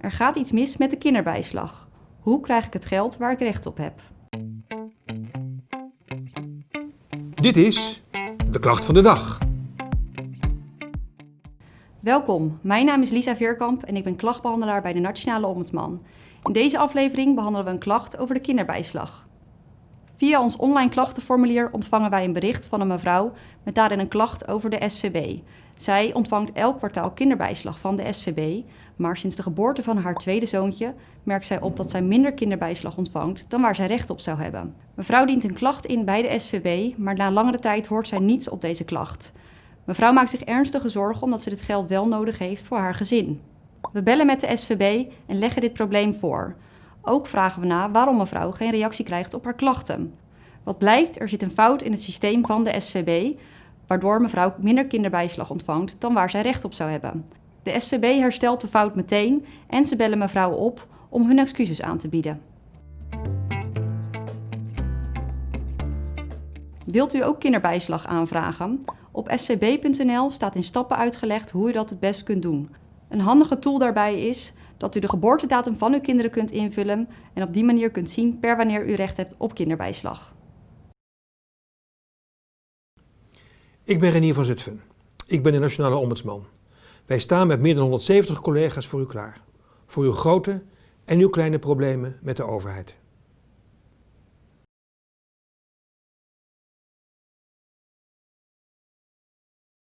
Er gaat iets mis met de kinderbijslag. Hoe krijg ik het geld waar ik recht op heb? Dit is de klacht van de dag. Welkom, mijn naam is Lisa Veerkamp en ik ben klachtbehandelaar bij de Nationale Ombudsman. In deze aflevering behandelen we een klacht over de kinderbijslag. Via ons online klachtenformulier ontvangen wij een bericht van een mevrouw met daarin een klacht over de SVB. Zij ontvangt elk kwartaal kinderbijslag van de SVB, maar sinds de geboorte van haar tweede zoontje merkt zij op dat zij minder kinderbijslag ontvangt dan waar zij recht op zou hebben. Mevrouw dient een klacht in bij de SVB, maar na langere tijd hoort zij niets op deze klacht. Mevrouw maakt zich ernstige zorgen omdat ze dit geld wel nodig heeft voor haar gezin. We bellen met de SVB en leggen dit probleem voor. Ook vragen we na waarom mevrouw geen reactie krijgt op haar klachten. Wat blijkt, er zit een fout in het systeem van de SVB, waardoor mevrouw minder kinderbijslag ontvangt dan waar zij recht op zou hebben. De SVB herstelt de fout meteen en ze bellen mevrouw op om hun excuses aan te bieden. Wilt u ook kinderbijslag aanvragen? Op svb.nl staat in stappen uitgelegd hoe u dat het best kunt doen. Een handige tool daarbij is dat u de geboortedatum van uw kinderen kunt invullen en op die manier kunt zien per wanneer u recht hebt op kinderbijslag. Ik ben Renier van Zutphen. Ik ben de Nationale Ombudsman. Wij staan met meer dan 170 collega's voor u klaar. Voor uw grote en uw kleine problemen met de overheid.